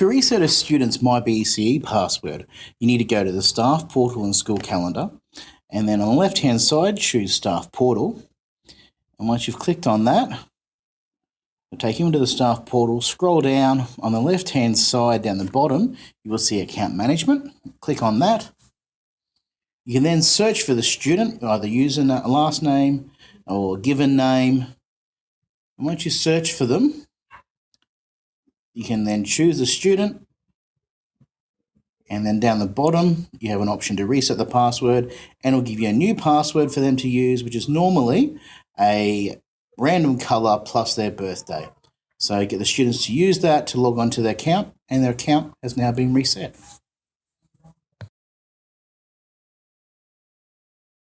To reset a student's MyBCE password, you need to go to the staff portal and school calendar, and then on the left hand side, choose staff portal. And once you've clicked on that, take you into the staff portal. Scroll down on the left hand side, down the bottom, you will see account management. Click on that. You can then search for the student, either using a last name or given name. And once you search for them, you can then choose the student and then down the bottom you have an option to reset the password and it'll give you a new password for them to use which is normally a random color plus their birthday. So get the students to use that to log on to their account and their account has now been reset.